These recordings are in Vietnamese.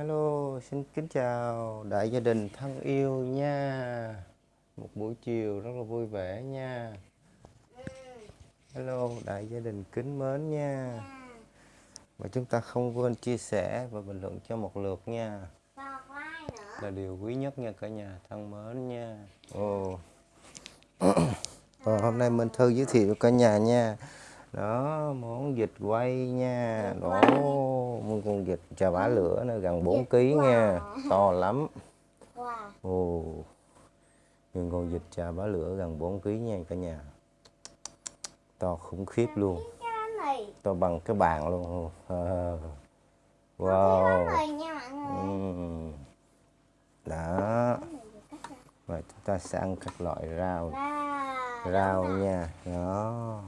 Hello, xin kính chào đại gia đình thân yêu nha. Một buổi chiều rất là vui vẻ nha. Hello, đại gia đình kính mến nha. Và chúng ta không quên chia sẻ và bình luận cho một lượt nha. Là điều quý nhất nha cả nhà thân mến nha. Ồ. Ờ, hôm nay Minh Thư giới thiệu cả nhà nha đó món vịt quay nha. Đó một con vịt chà bả lửa nó gần 4 kg nha. To lắm. Ồ nhưng con vịt chà bả lửa gần 4 kg nha cả nhà. To khủng khiếp luôn. to bằng cái bàn luôn. À. wow. uhm. đó. Và chúng ta sẽ ăn các loại rau. Rau nha. Đó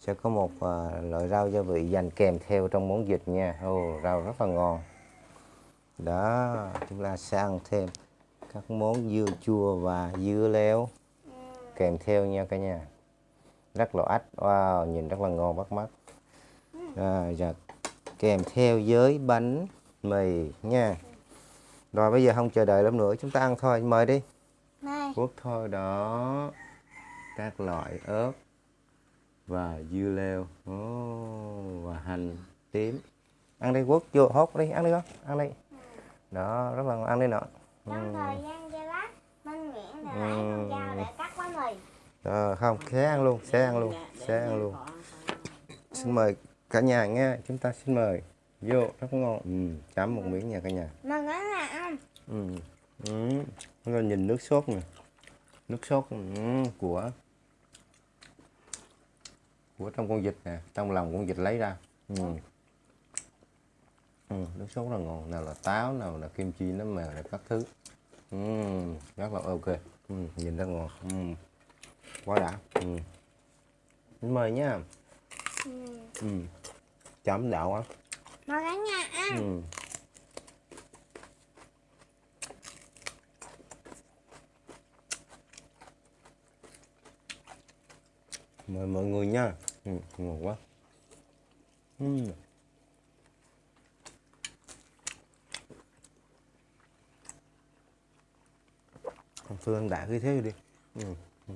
sẽ có một uh, loại rau gia vị dành kèm theo trong món vịt nha. Ô rau rất là ngon. Đó chúng ta sẽ ăn thêm các món dưa chua và dưa leo kèm theo nha cả nhà. Rất là ách. Wow nhìn rất là ngon bắt mắt. Rồi giờ kèm theo với bánh mì nha. Rồi bây giờ không chờ đợi lắm nữa chúng ta ăn thôi. Mời đi. Quốc thôi đó. Các loại ớt và dưa leo. Oh, và hành tím. Ăn đi quốc vô hốt đi ăn đi con ăn đi. Đó rất là ngon ăn đi nọ. Trong thời gian giây lát minh miệng để lấy con dao để cắt bánh mì. Ờ, không sẽ ăn luôn sẽ ăn luôn sẽ ăn luôn. Xin mời cả nhà nghe chúng ta xin mời. Vô rất ngon. Ừ, chấm một miếng nha cả nhà. Mà cái là ăn ừ. Ừ. Nhìn nước sốt nè. Nước sốt ừ, của của trong con vịt nè trong lòng con vịt lấy ra ừ. Ừ, nước sốt là ngon nào là táo nào là kim chi nấm mèo này các thứ ừ, rất là ok ừ, nhìn rất ngon ừ. quá đã ừ. mời nha ừ. ừ. chấm đạo á mà cả nhà ăn ừ. mời mọi người nha ừ, ngon quá ừ. Con Phương đã cái thế đi ừ. Ừ.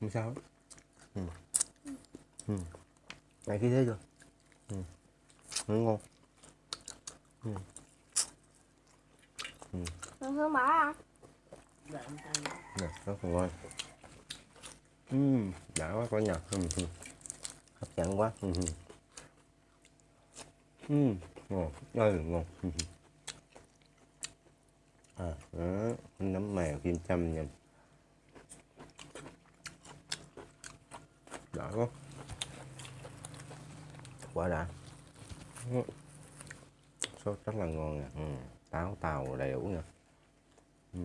không sao ừ. Ừ. Này khí thế chưa ừ. Nó ngon ừ. Ừ. Hương bỏ à? Nè, rất là ngon uhm, đã quá cả nhà. Hấp dẫn quá. Uhm. Uhm, ngon. Ơi ngon. À đó nấm mèo kim châm nha. Đã quá. Quả đã. Sốt rất là ngon nè. Ừ. táo tàu đầy đủ nè ừ.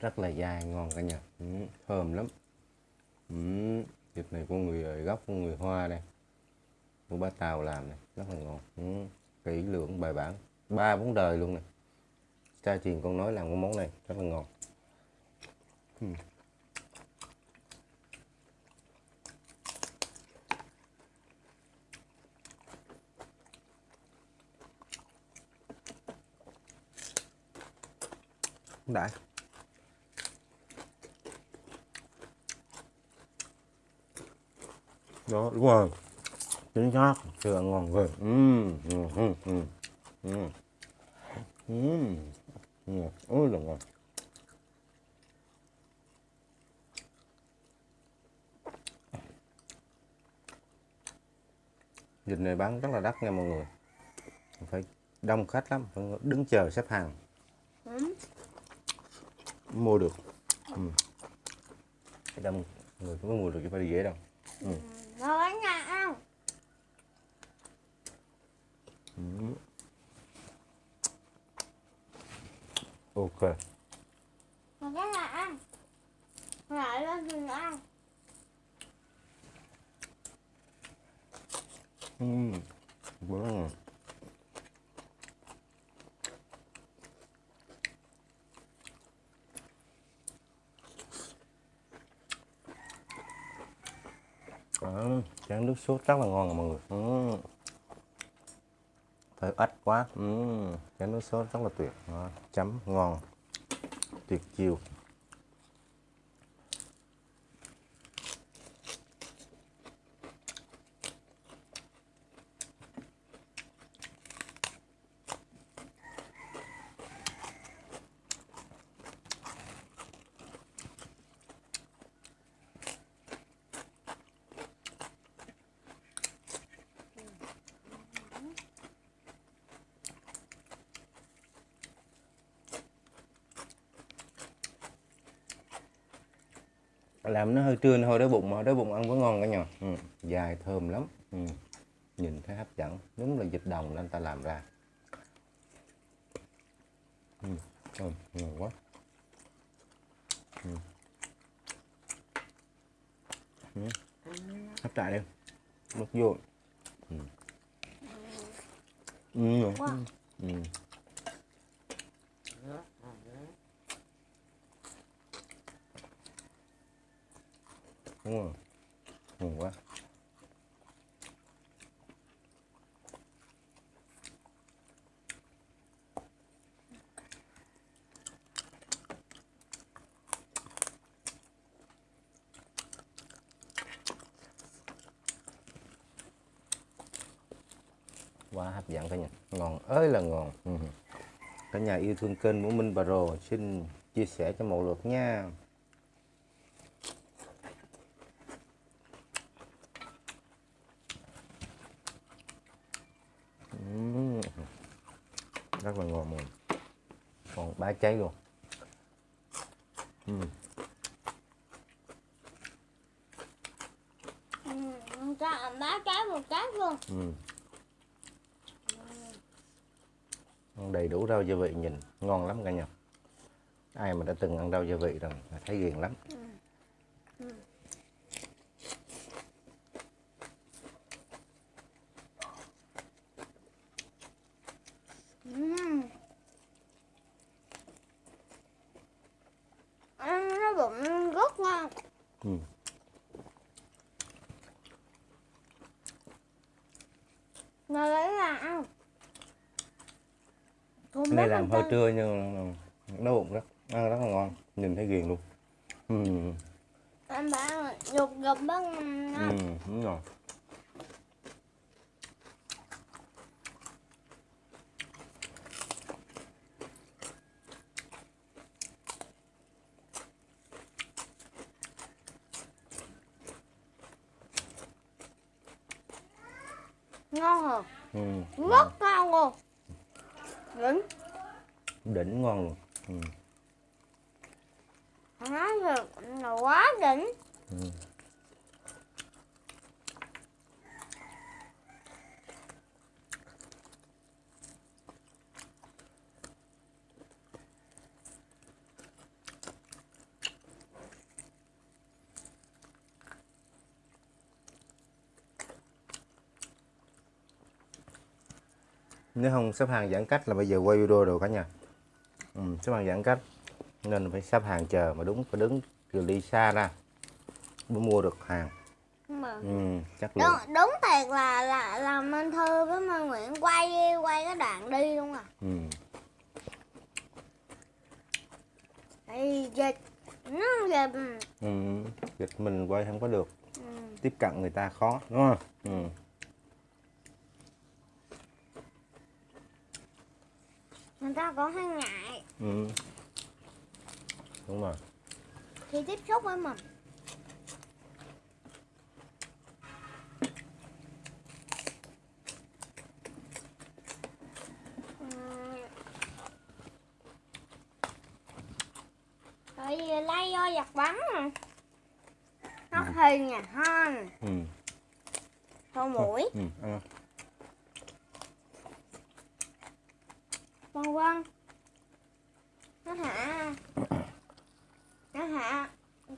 Rất là dai ngon cả nhà. Ừ, thơm lắm. Ừ, thịt này của người ờ, gốc của người hoa đây. Của ba tàu làm này rất là ngon. Ừ, kỹ lưỡng bài bản. Ba bốn đời luôn này. Cha truyền con nói làm cái món này rất là ngon. Ừ. đã đó đúng rồi. Chính xác. Sữa ngon rồi. Ừ ừ ừ ừ ừ ừ ừ ôi ngon. Dịch này bán rất là đắt nha mọi người. Phải đông khách lắm phải đứng chờ xếp hàng. Ừ. mua được. Ừ. đông người cũng có mua được chứ phải đi dễ đâu ừ. Cả nhà ăn ừ. ok Rồi cả nhà ăn Lại lên thì ăn ừ. ngon Đó, chén nước sốt rất là ngon mọi người. Uhm. Phải ếch quá. Ừ. Uhm. Chén nước sốt rất là tuyệt. Đó, Chấm ngon. Tuyệt chiêu. Làm nó hơi trưa thôi đói bụng mà đói bụng ăn vẫn ngon cả nhà ừ. dài thơm lắm ừ. nhìn thấy hấp dẫn đúng là dịch đồng nên ta làm ra ừ. Ừ. ngon quá ừ. Ừ. hấp lại đi mất vô ừ. Ừ. Wow. Ừ. đúng rồi. Ngon quá. Quá hấp dẫn cả nhà. Ngon ơi là ngon. Ừ. Cả nhà yêu thương kênh của Minh Bà Rồ xin chia sẻ cho một lượt nha. Rất là ngon người còn ba cháy luôn. Ừm. Ừ, cho ăn bá trái một trái luôn. Ăn đầy đủ rau gia vị nhìn ngon lắm cả nhà. Ai mà đã từng ăn rau gia vị rồi thấy ghiền lắm Ừm. ăn nó bụng rất ngon Ừm. Mà lấy là Không cái này làm hơi trưa nhưng nó bụng rất ăn rất là ngon nhìn thấy ghiền luôn. Ừm. anh bảo nhục gục bất ngon đúng rồi ngon hả Ừm. rất ngon. luôn đỉnh đỉnh ngon luôn. Thật là quá đỉnh. Ừm. Nếu không xếp hàng giãn cách là bây giờ quay video rồi cả nhà ừ, xếp hàng giãn cách nên phải xếp hàng chờ mà đúng phải đứng từ đi xa ra mới mua được hàng mà ừ, chất đúng, lượng đúng thiệt là là là Minh Thư với Minh Nguyễn quay quay cái đoạn đi luôn à ừ. thì dịch nó dịch Ừ. dịch mình quay không có được ừ. tiếp cận người ta khó đúng không ừ. Cũng hay ngại Ừ. đúng rồi khi tiếp xúc với mình Ừm. Tại vì lấy vô giặt bắn mà Nó thì nhà hơn ừ. Thôi mũi Ừ. ăn. Vân vân Nó hả Nó hả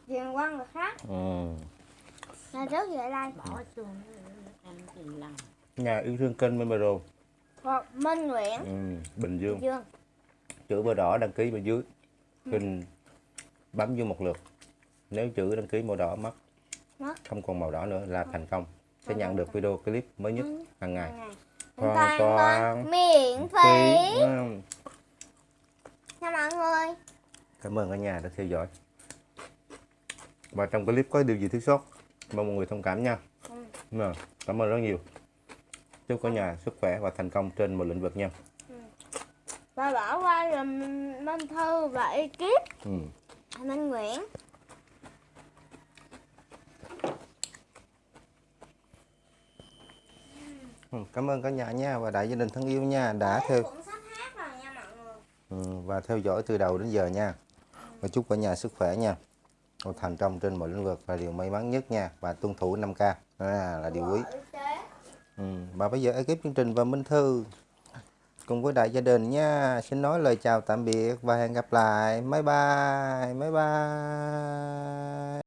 Truyền qua người khác. Ừ. Là trước về đây bỏ xương ăn thì lần nhà yêu thương kênh Minh Bà Rồ. Hoặc Minh Nguyễn. Ừ. Bình Dương. Dương. Chữ bơ đỏ đăng ký bên dưới. Kênh bấm vô một lượt. Nếu chữ đăng ký màu đỏ mất Mất. không còn màu đỏ nữa là thành công. Sẽ nhận được video clip mới nhất hàng ngày. Ngày. Hoàn toàn miễn phí. Ừ. nha mọi người. Cảm ơn cả nhà đã theo dõi. Và trong clip có điều gì thiếu sót mong mọi người thông cảm nha. Ừ. Dạ, cảm ơn rất nhiều. Chúc cả nhà sức khỏe và thành công trên mọi lĩnh vực nha. Và bỏ qua dùm Minh Thư và ekip. Ừ. Minh Nguyễn Ừ, cảm ơn cả nhà nha và đại gia đình thân yêu nha đã theo ừ, và theo dõi từ đầu đến giờ nha. Và chúc cả nhà sức khỏe nha. Thành công trên mọi lĩnh vực là điều may mắn nhất nha. Và tuân thủ 5k à, là điều quý. ừ. và bây giờ ekip chương trình và Minh Thư cùng với đại gia đình nha. Xin nói lời chào tạm biệt và hẹn gặp lại. Bye bye bye bye